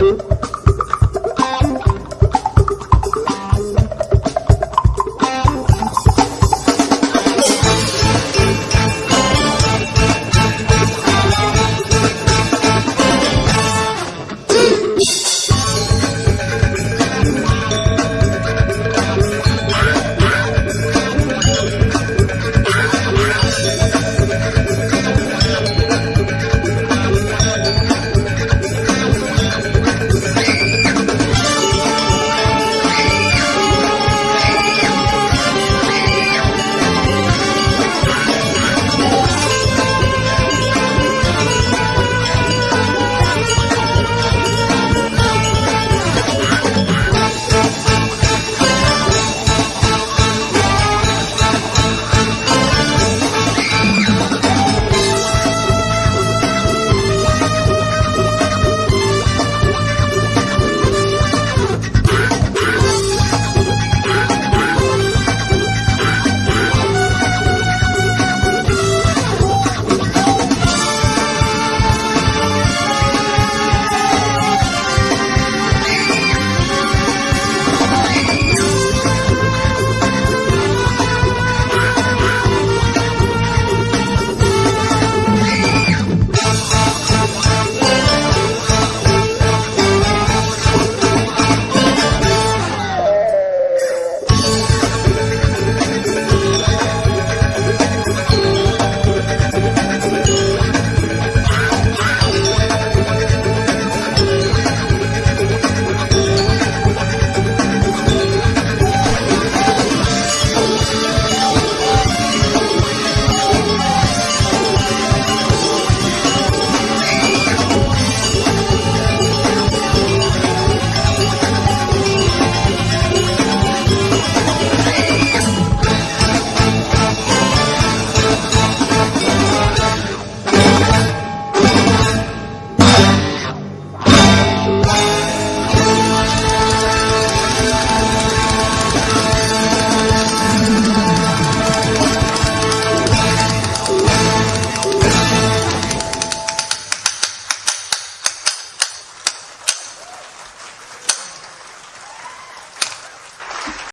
YouTube.